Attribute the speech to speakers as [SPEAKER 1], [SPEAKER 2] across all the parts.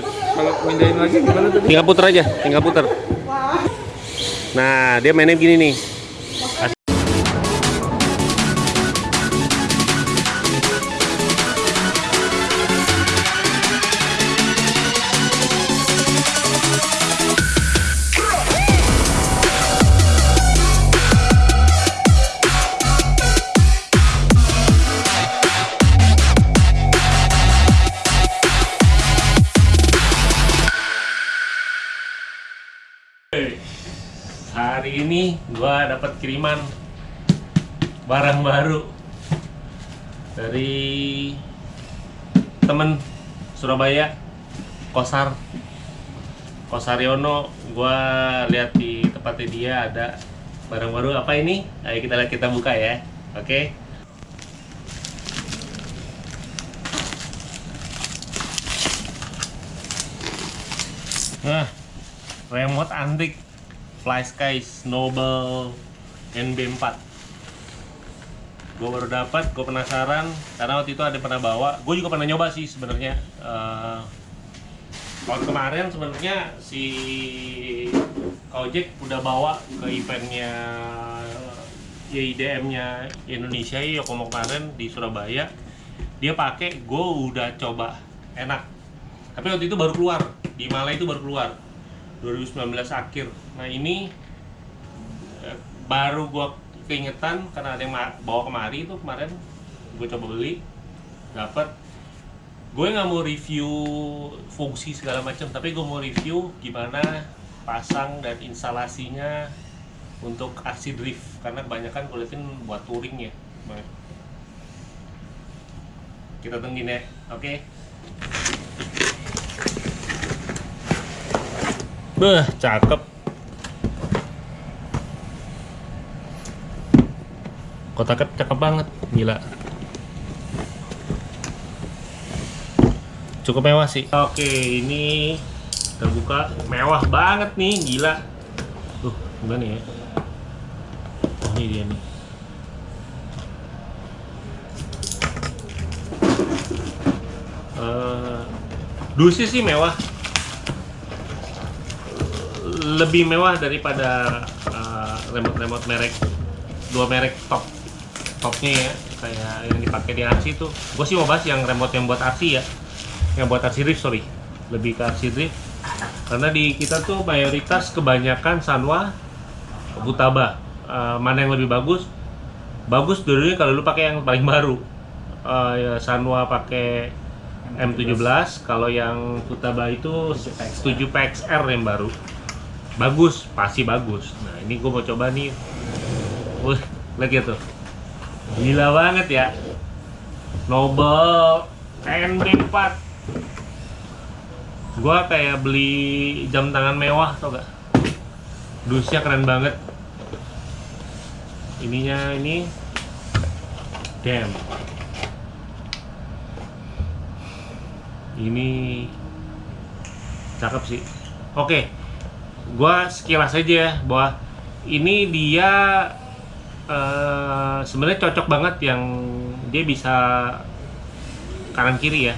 [SPEAKER 1] Kalau?
[SPEAKER 2] Tinggal puter aja, tinggal puter. Nah, dia mainnya begini nih. Dapat kiriman barang baru dari temen Surabaya Kosar. Kosaryono gua lihat di tempatnya dia ada barang baru. Apa ini? Ayo kita lihat kita buka ya. Oke. Nah remote antik Fly Skies Noble NB4 gue baru dapat gue penasaran karena waktu itu ada pernah bawa. Gue juga pernah nyoba sih sebenarnya tahun kemarin sebenarnya si Kojek udah bawa ke eventnya YIDM-nya Indonesia Yokomo kemarin di Surabaya. Dia pakai gue udah coba enak. Tapi waktu itu baru keluar di Malai itu baru keluar 2019 akhir. Nah ini baru gua keingetan karena ada yang bawa kemari itu kemarin. Gue coba beli dapat gue nggak mau review fungsi segala macam tapi gue mau review gimana pasang dan instalasinya untuk RC drift. Karena kebanyakan gue liatin buat touring ya kita tungguin ya oke? Beh, cakep. Kotaknya cakep banget, gila. Cukup mewah sih. Oke, ini terbuka mewah banget nih, gila. Tuh, gimana ya? Oh, ini dia nih. Eh, dusnya sih mewah, lebih mewah daripada uh, remote-remote merek dua merek top topnya ya kayak yang dipakai di RC itu gue sih mau bahas yang remote yang buat RC ya. Yang buat RC drift sorry. Lebih ke RC drift karena di kita tuh mayoritas kebanyakan Sanwa Futaba Uh, mana yang lebih bagus? Bagus dulunya kalau lu pakai yang paling baru. Uh, ya Sanwa pakai M17 kalau yang Futaba itu 7 PXR yang baru. Bagus pasti bagus. Nah ini gue mau coba nih. Wih, lihat gitu gila banget ya. Noble NB4 gue kayak beli jam tangan mewah tau gak dusnya keren banget. Ininya ini. Damn. Ini cakep sih. Oke gua sekilas aja ya bahwa ini dia eh, sebenarnya cocok banget yang dia bisa kanan kiri ya.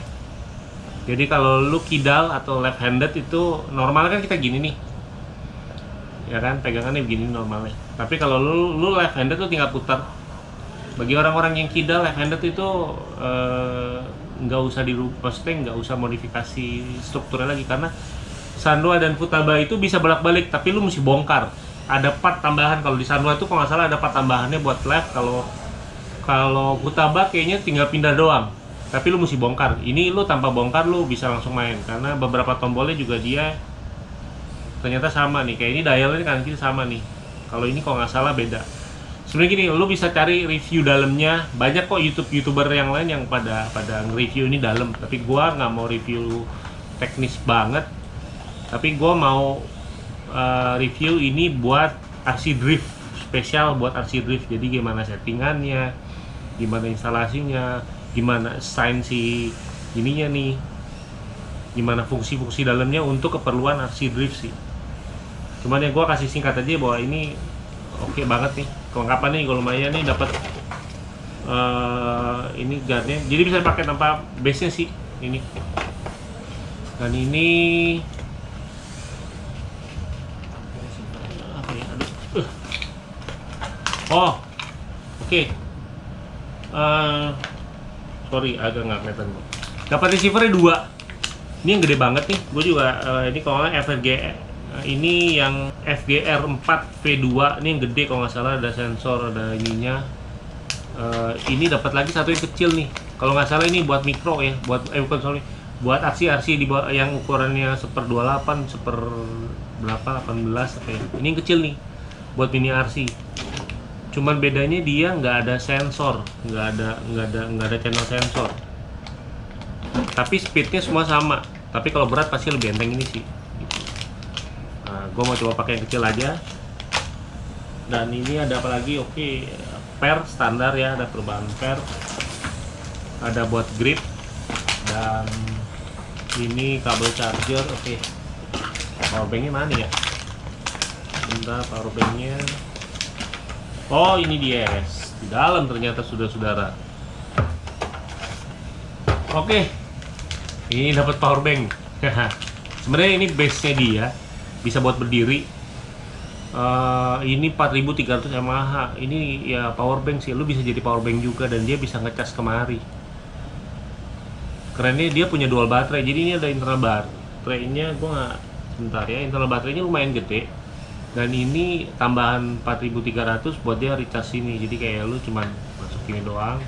[SPEAKER 2] Jadi kalau lu kidal atau left handed itu normalnya kan kita gini nih. Ya kan pegangannya begini normalnya. Tapi kalau lu lu left handed tuh tinggal putar. Bagi orang-orang yang kidal left handed itu eh, nggak usah dirubah nggak usah modifikasi strukturnya lagi. Karena Sanwa dan Futaba itu bisa bolak-balik tapi lu mesti bongkar ada part tambahan. Kalau di Sanwa itu kalau nggak salah ada part tambahannya buat left kalau kalau Futaba kayaknya tinggal pindah doang. Tapi lu mesti bongkar. Ini lu tanpa bongkar lu bisa langsung main. Karena beberapa tombolnya juga dia ternyata sama nih. Kayak ini dialnya kan kiri sama nih. Kalau ini kalau nggak salah beda. Sebenarnya gini lu bisa cari review dalamnya banyak kok YouTube youtuber yang lain yang pada pada nge-review ini dalam. Tapi gua nggak mau review teknis banget. Tapi gua mau uh, review ini buat RC drift spesial buat RC drift. Jadi gimana settingannya gimana instalasinya gimana sign si ininya nih gimana fungsi-fungsi dalamnya untuk keperluan RC drift sih. Cuman ya gua kasih singkat aja bahwa ini oke banget nih kelengkapan nih kalau lumayan nih dapat eh, ini guardnya. Jadi bisa pakai tanpa base nya sih ini. Dan ini apa ya aduh Uh. Oh oke. Eh, sorry agak nggak kelihatan dapat receivernya dua. Ini yang gede banget nih. Gue juga eh, ini kalau nggak FRG eh, ini yang FGR 4 V2 ini yang gede kalau nggak salah ada sensor ada ininya. Eh, ini dapat lagi satu yang kecil nih. Kalau nggak salah ini buat mikro ya buat eh bukan sorry. Buat RC-RC di bawah yang ukurannya seper 28 seper berapa 18 apa ya. Ini yang kecil nih buat mini RC cuman bedanya dia nggak ada sensor nggak ada nggak ada nggak ada channel sensor. Tapi speednya semua sama. Tapi kalau berat pasti lebih enteng ini sih. Gitu. nah, gue mau coba pakai yang kecil aja. Dan ini ada apa lagi? Oke per standar ya ada perubahan per. Ada buat grip. Dan ini kabel charger oke. Powerbanknya mana ya? Bentar powerbanknya oh ini dia guys. Di dalam ternyata sudah saudara. Oke. Ini dapat powerbank sebenarnya ini base nya dia. Bisa buat berdiri. Eh, ini 4300 mAh ini ya powerbank sih. Lu bisa jadi powerbank juga dan dia bisa ngecas kemari. Kerennya dia punya dual baterai. Jadi ini ada internal baterainya. Gua nggak sebentar ya. Internal baterainya lumayan gede dan ini tambahan 4300 buat dia recharge ini jadi kayak lu cuman masuk ini doang.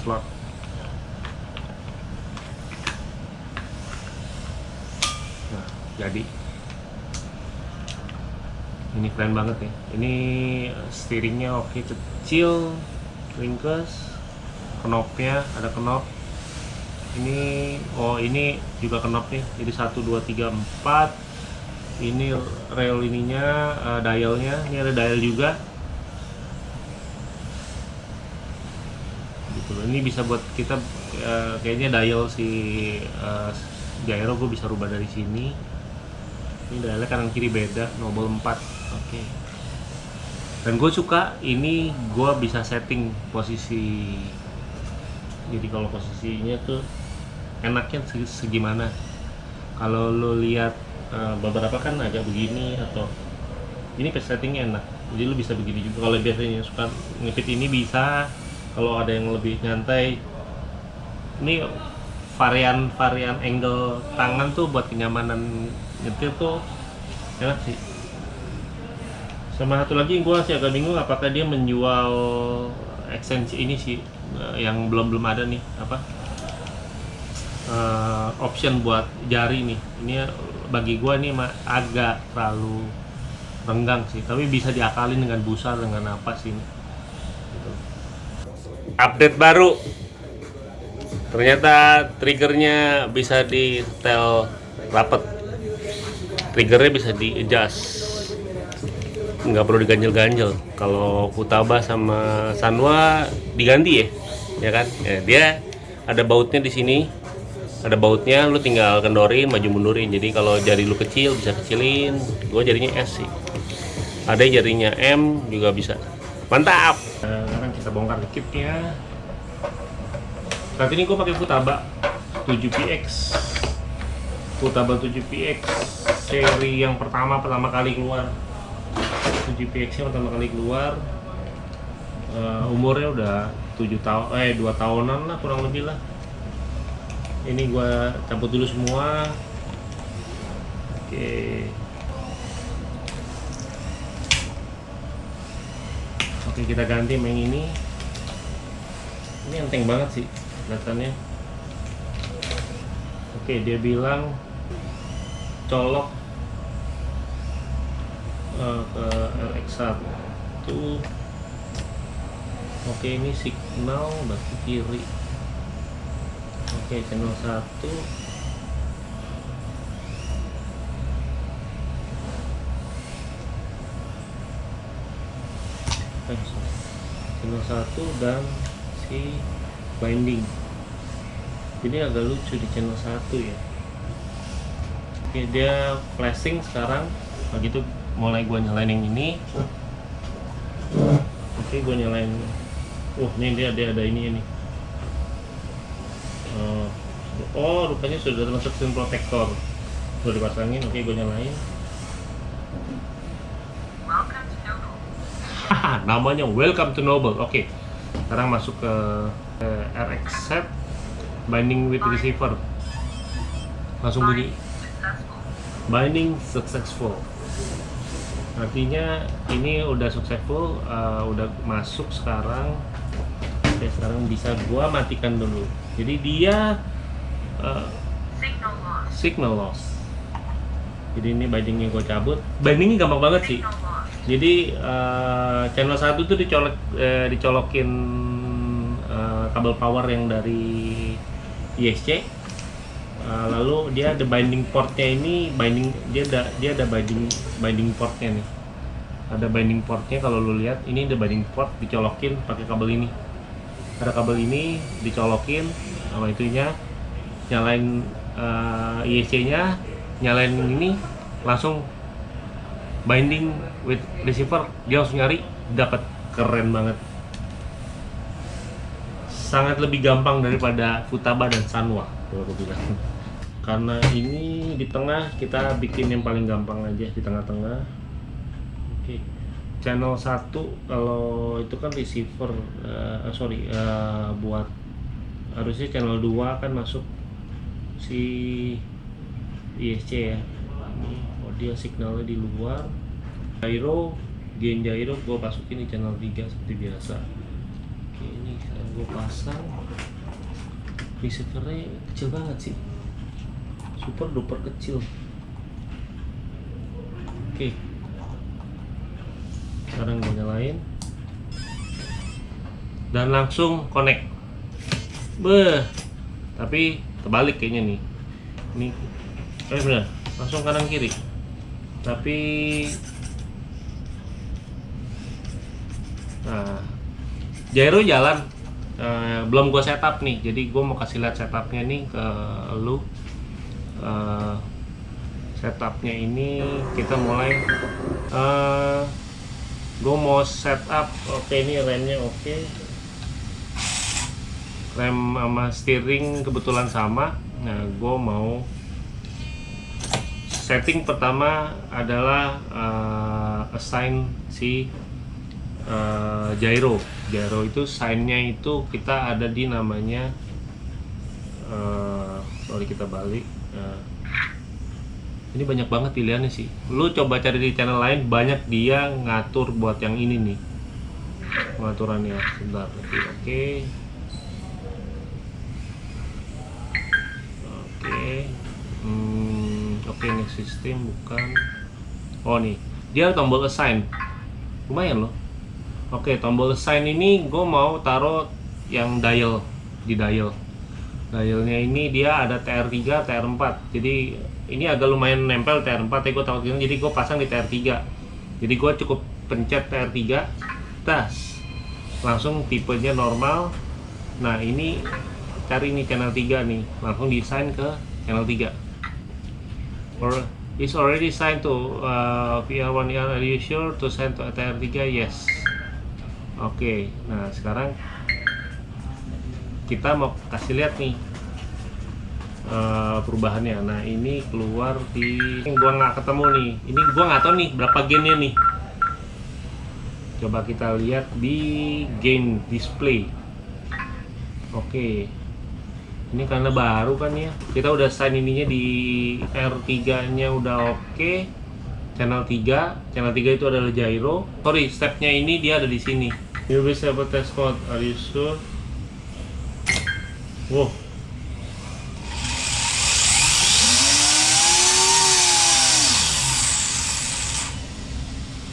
[SPEAKER 2] Slot. Nah jadi. Ini keren banget nih ini steeringnya oke kecil. Ringkes knopnya ada knop. Ini oh ini juga knop nih jadi 1 2 3 4 ini rail ininya uh, dialnya. Ini ada dial juga. Gitu loh. ini bisa buat kita uh, kayaknya dial si uh, gyro gue bisa rubah dari sini. Ini dialnya kanan kiri beda nobel 4 oke. Dan gue suka ini gue bisa setting posisi. Jadi kalau posisinya tuh enaknya segi- segimana. Kalau lo lihat eh, beberapa kan agak begini atau ini settingnya enak jadi lo bisa begini juga. Kalau biasanya suka ngepit ini bisa kalau ada yang lebih nyantai. Ini varian varian angle tangan tuh buat kenyamanan nyetir tuh enak sih. Sama satu lagi gue masih agak bingung apakah dia menjual ekstensi ini sih eh, yang belum belum ada nih apa? Eh, option buat jari nih. Ini bagi gue nih agak terlalu renggang sih. Tapi bisa diakalin dengan busa dengan apa sih Gitu. update baru. Ternyata triggernya bisa di setel rapet. Triggernya bisa di adjust nggak perlu diganjel-ganjel. Kalau Futaba sama Sanwa diganti ya ya kan? Ya, dia ada bautnya di sini ada bautnya lu tinggal kendorin maju mundurin. Jadi kalau jari lu kecil bisa kecilin. Gue jarinya S sih. Ada jarinya M juga bisa. Mantap! Sekarang kita bongkar kitnya saat ini gue pakai Futaba 7PX Futaba 7PX seri yang pertama pertama kali keluar. 7PX nya pertama kali keluar. Eh, umurnya udah 7 tahun eh 2 tahunan lah kurang lebih lah ini gua cabut dulu semua. Oke. Oke kita ganti main ini. Ini enteng banget sih kelihatannya. Oke dia bilang colok eh, ke LX1 oke ini signal berarti kiri oke channel 1 eh, channel 1 dan si binding jadi agak lucu di channel 1 ya. Oke dia flashing sekarang. Begitu mulai gua nyalain yang ini. Oke gua nyalain. Uh ini dia dia ada ini ini Eh, oh rupanya sudah termasuk screen protector. Udah dipasangin oke gue nyalain namanya welcome to Noble oke. Sekarang masuk ke, ke RX set binding with receiver. Langsung bunyi. binding successful. Artinya ini udah successful uh, udah masuk sekarang. Oke, sekarang bisa gua matikan dulu. Jadi dia uh, signal loss. jadi ini bindingnya gua cabut. Bindingnya gampang banget sih. Jadi uh, channel satu tuh dicolok eh, dicolokin uh, kabel power yang dari ISC Uh, lalu dia ada binding portnya ini binding dia ada dia ada binding binding portnya nih. Ada binding portnya kalau lu lihat ini ada binding port dicolokin pakai kabel ini. Ada kabel ini dicolokin sama itunya nyalain uh, IEC nya nyalain ini langsung binding with receiver dia langsung nyari dapat keren banget. Sangat lebih gampang daripada Futaba dan Sanwa karena ini di tengah kita bikin yang paling gampang aja di tengah-tengah. Oke channel 1 kalau itu kan receiver uh, sorry uh, buat harusnya channel 2 kan masuk si ISC ya. Dia signalnya di luar. Gyro gain gyro gue masukin di channel 3 seperti biasa. Oke ini gue pasang. Receivernya kecil banget sih. Super duper kecil. Oke. Sekarang gue nyalain. Dan langsung connect. Beh tapi terbalik kayaknya nih. Ini eh benar langsung kanan kiri. Tapi nah gyro jalan. Eh, belum gue setup nih. Jadi gue mau kasih lihat setupnya nih ke lu. Uh, setupnya ini kita mulai. Uh, gue mau setup oke ini remnya oke. Rem sama steering kebetulan sama nah gue mau setting pertama adalah uh, assign si uh, gyro gyro itu signnya itu kita ada di namanya uh, sorry kita balik Nah, ini banyak banget pilihannya sih. Lu coba cari di channel lain banyak dia ngatur buat yang ini nih. Pengaturannya sebentar. Oke. Oke. Hmm, oke nih sistem bukan. Oh nih, dia tombol assign. Lumayan loh. Oke, tombol assign ini gue mau taruh yang dial di dial. Dialnya ini dia ada TR3 TR4 jadi ini agak lumayan nempel TR4 ya gue tahu jadi gue pasang di TR3 jadi gue cukup pencet TR3 tas. Langsung tipenya normal. Nah ini cari ini channel 3 nih. Langsung desain ke channel 3 or is already signed to uh, VR1 are you sure to send to TR3 yes. Oke okay. nah sekarang kita mau kasih lihat nih uh, perubahannya. Nah ini keluar di gua nggak ketemu nih. Ini gua nggak tahu nih berapa gennya nih. Coba kita lihat di game display. Oke ini karena baru kan ya kita udah sign ininya di R3 nya udah oke channel 3 channel 3 itu adalah gyro sorry stepnya ini dia ada di sini you bisa test code are you sure Wow.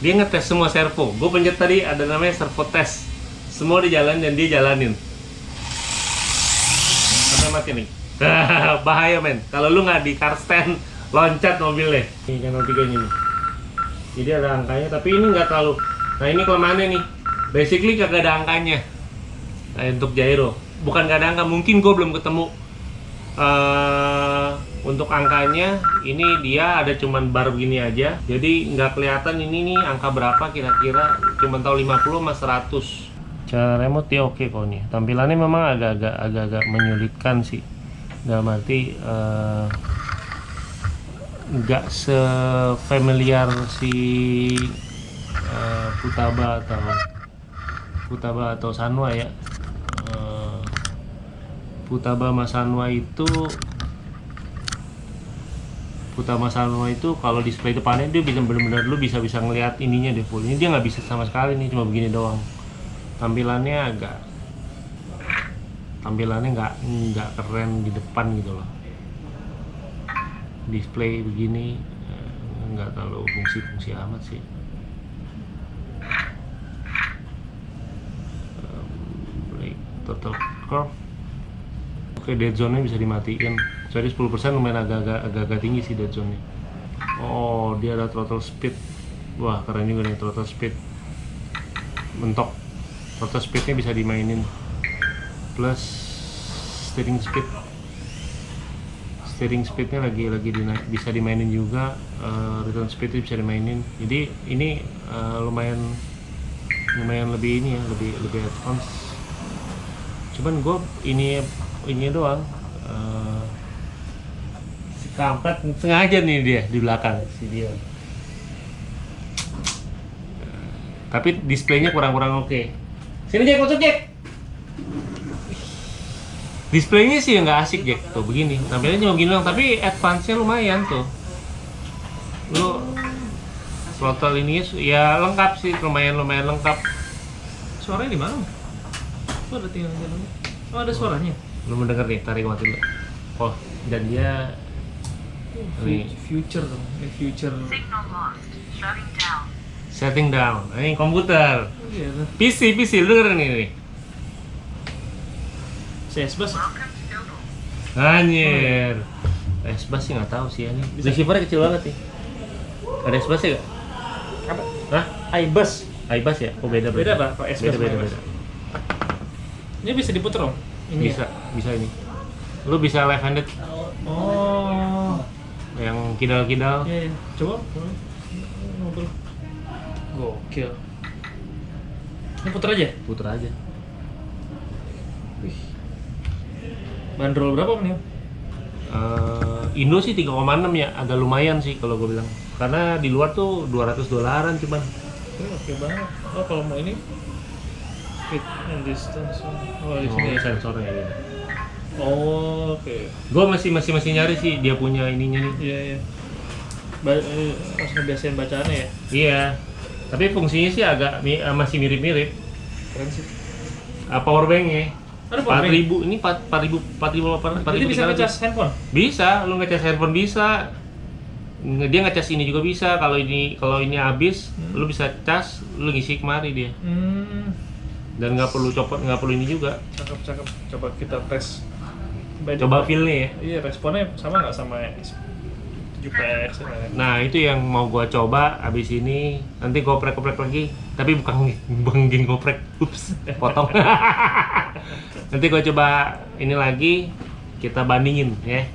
[SPEAKER 2] Dia ngetes semua servo. Gue pencet tadi ada namanya servo test. Semua dijalan dan dia jalanin. Mati nih. Bahaya men. Kalau lu nggak di car stand, loncat mobilnya. Ini channel 3 ini. Jadi ada angkanya, tapi ini nggak terlalu. Nah ini kelemahannya nih. Basically kagak ada angkanya. Nah, untuk gyro bukan gak ada angka mungkin gue belum ketemu uh, untuk angkanya ini dia ada cuman bar begini aja jadi nggak kelihatan ini nih angka berapa kira-kira cuman tahu 50 sama 100 cara remote ya oke kok nih. Tampilannya memang agak-agak agak-agak menyulitkan sih. Dalam arti eh, nggak se-familiar si eh, Futaba atau Futaba atau Sanwa ya. Eh, Futaba sama Sanwa itu Futaba Sanwa itu kalau display depannya dia bisa benar-benar lu bisa bisa ngelihat ininya deh full. Ini dia nggak bisa sama sekali nih cuma begini doang tampilannya agak tampilannya nggak nggak keren di depan gitu loh. Display begini eh, nggak terlalu fungsi-fungsi amat sih. Total curve. Oke dead zone nya bisa dimatiin. Jadi 10% lumayan agak-agak tinggi sih dead zone nya oh dia ada throttle speed. Wah keren juga nih throttle speed. Mentok throttle speednya bisa dimainin. Plus steering speed. Steering speednya lagi lagi dina- bisa dimainin juga eh, return speed bisa dimainin. Jadi ini eh, lumayan lumayan lebih ini ya lebih lebih advance. Cuman gue ini ini doang si kampret sengaja nih dia di belakang si dia. Tapi displaynya kurang-kurang oke sini Jack masuk Jack displaynya sih nggak asik Jack tuh begini tampilannya cuma begini doang tapi advance-nya lumayan tuh lu throttle ini ya lengkap sih lumayan lumayan lengkap
[SPEAKER 1] Suaranya di mana? Oh, ada tinggal. Oh, ada suaranya.
[SPEAKER 2] lu mendengar nih tarik mati dulu oh dan dia Ini.
[SPEAKER 1] Future dong. Eh, future.
[SPEAKER 3] Signal lost. Shutting down.
[SPEAKER 2] Setting down ini komputer
[SPEAKER 1] Oh, iya.
[SPEAKER 2] PC PC lu dengerin ini nih
[SPEAKER 1] CS bus.
[SPEAKER 3] Welcome to Google.
[SPEAKER 2] anjir S-Bus sih nggak tahu sih ini receivernya kecil banget nih ada S-Bus ya nggak?
[SPEAKER 1] Apa?
[SPEAKER 2] Hah?
[SPEAKER 1] iBus.
[SPEAKER 2] iBus ya? Oh beda
[SPEAKER 1] Beda, Pak. Kalau S-Bus
[SPEAKER 2] Beda beda beda.
[SPEAKER 1] Ini bisa diputer dong. Ini.
[SPEAKER 2] Bisa bisa ini. Lu bisa left handed
[SPEAKER 1] Oh.
[SPEAKER 2] yang kidal-kidal.
[SPEAKER 1] Iya, iya. Coba. Ngobrol. Gokil. Ini puter aja.
[SPEAKER 2] Puter aja.
[SPEAKER 1] Wih. Bandrol berapa nih?
[SPEAKER 2] Eh, Indo sih 3,6 ya, agak lumayan sih kalau gue bilang. Karena di luar tuh 200 dolaran cuman.
[SPEAKER 1] Oke banget. Oh, kalau mau ini fit and distance. Oh, di
[SPEAKER 2] Oh,
[SPEAKER 1] sini. ya.
[SPEAKER 2] sensornya gitu.
[SPEAKER 1] Oh, oke.
[SPEAKER 2] Gue masih masih masih nyari sih dia punya ininya nih.
[SPEAKER 1] Iya, iya. Ba eh, harus ngebiasain bacaannya ya.
[SPEAKER 2] Iya. Tapi fungsinya sih agak mi- eh, masih mirip-mirip.
[SPEAKER 1] Keren sih.
[SPEAKER 2] Uh, power bank-nya
[SPEAKER 1] Ada power bank?
[SPEAKER 2] 4000 ini 4 4000 4000
[SPEAKER 1] Jadi bisa ngecas handphone?
[SPEAKER 2] Bisa, lu ngecas handphone bisa. Dia ngecas ini juga bisa. Kalau ini kalau ini habis,
[SPEAKER 1] Hmm.
[SPEAKER 2] lu bisa cas, lu ngisi kemari dia.
[SPEAKER 1] Hmm,
[SPEAKER 2] Dan nggak perlu copot, nggak perlu ini juga.
[SPEAKER 1] cakep cakep. Coba kita tes. By
[SPEAKER 2] Coba feel nih ya.
[SPEAKER 1] Iya, responnya sama nggak sama 7PX ya?
[SPEAKER 2] Nah, itu yang mau gua coba abis ini. Nanti goprek-goprek lagi. Tapi bukan geng goprek. Ups, potong. Nanti gua coba ini lagi kita bandingin ya.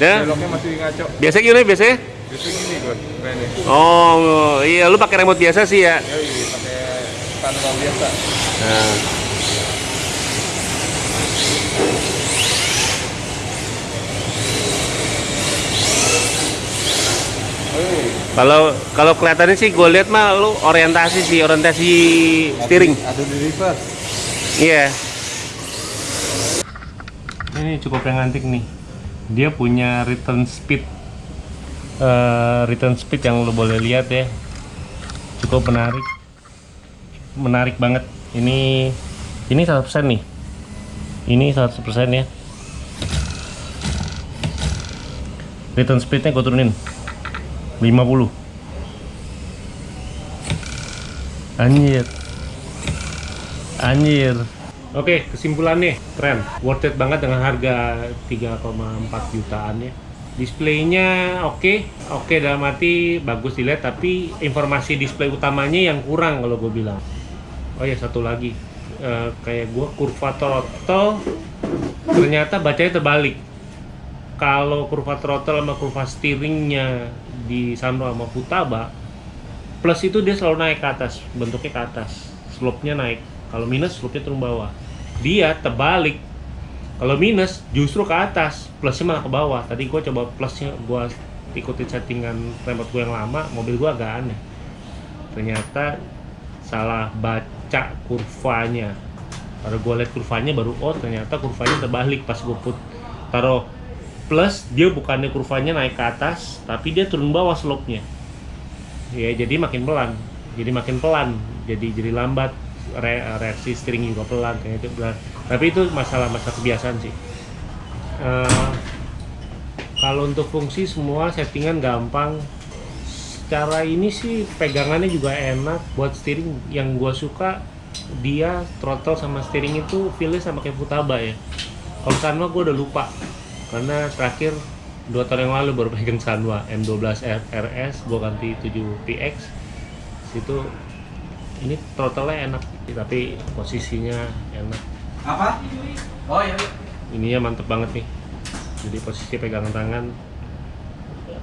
[SPEAKER 2] Ya,
[SPEAKER 1] Beloknya masih ngaco.
[SPEAKER 2] biasa gimana biasanya?
[SPEAKER 1] Itu gini gue, keren
[SPEAKER 2] Oh, iya lu pakai remote biasa sih ya.
[SPEAKER 1] Yoi, pakai manual biasa.
[SPEAKER 2] Nah. Kalau kalau kelihatannya sih gue lihat mah lu orientasi sih orientasi steering.
[SPEAKER 1] Ada di reverse.
[SPEAKER 2] Iya. Ini cukup yang antik nih. Dia punya return speed. eh, return speed yang lo boleh lihat ya. Cukup menarik. Menarik banget. Ini ini 100% nih. Ini 100% ya. Return speednya gue turunin 50 Anjir. Anjir. Oke, kesimpulannya keren. Worth it banget dengan harga 3,4 jutaan ya. Displaynya oke, oke dalam arti bagus dilihat, tapi informasi display utamanya yang kurang kalau gue bilang. Oh ya satu lagi, Eh, kayak gue kurva throttle ternyata bacanya terbalik. Kalau kurva throttle sama kurva steeringnya di Sanro sama Futaba, plus itu dia selalu naik ke atas, bentuknya ke atas, slope-nya naik. Kalau minus, slope-nya turun bawah. Dia terbalik. Kalau minus, justru ke atas, plusnya malah ke bawah. Tadi gue coba plusnya, gue ikutin settingan remote gue yang lama, mobil gue agak aneh. Ternyata salah baca kurvanya. Baru gue liat kurvanya baru, oh ternyata kurvanya terbalik pas gue put taruh plus dia bukannya kurvanya naik ke atas tapi dia turun bawah slope-nya ya jadi makin pelan jadi makin pelan jadi jadi lambat re- reaksi steering juga pelan kayak itu tapi itu masalah masalah kebiasaan sih. Eh, kalau untuk fungsi semua settingan gampang. Secara ini sih pegangannya juga enak buat steering. Yang gua suka dia throttle sama steering itu feelnya sama kayak Futaba ya. Kalau Sanwa gua udah lupa karena terakhir dua tahun yang lalu baru pegang Sanwa M12 RS gua ganti 7 PX situ ini throttle-nya enak tapi posisinya enak.
[SPEAKER 4] Apa? Oh iya.
[SPEAKER 2] ininya mantep banget nih. Jadi posisi pegangan tangan.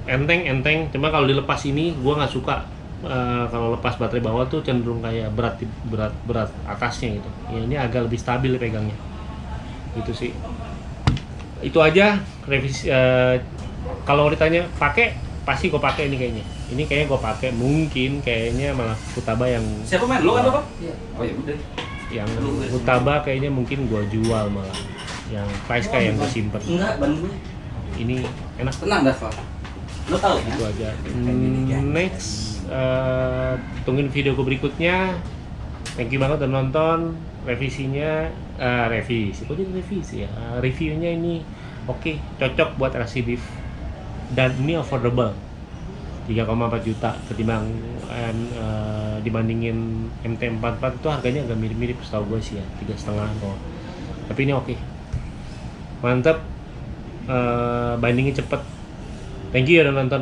[SPEAKER 2] Enteng enteng. Cuma kalau dilepas ini gua nggak suka. Eh, kalau lepas baterai bawah tuh cenderung kayak berat berat berat atasnya gitu. Ya, ini agak lebih stabil pegangnya. Itu sih. Itu aja revisi eh, kalau ditanya pakai pasti gue pakai ini kayaknya. Ini kayaknya gue pakai mungkin kayaknya malah Futaba yang
[SPEAKER 4] Siapa main? Lu kan apa? Oh ya udah.
[SPEAKER 2] yang Futaba kayaknya mungkin gua jual malah. Yang price kayak yang gue simpen.
[SPEAKER 4] Enggak, ban gue.
[SPEAKER 2] ini enak.
[SPEAKER 4] Tenang, Dava. Lu tahu kan?
[SPEAKER 2] itu aja Hmm, next eh, tungguin video gue berikutnya. Thank you banget udah nonton. Revisinya eh, revisi. Kok jadi revisi ya? Eh, reviewnya ini oke cocok buat RC Div dan ini affordable. 3,4 juta ketimbang eh, dibandingin MT44 itu harganya agak mirip-mirip setahu gue sih ya tiga setengah tapi ini oke. Mantap Eh, bindingnya cepet. Thank you ya udah nonton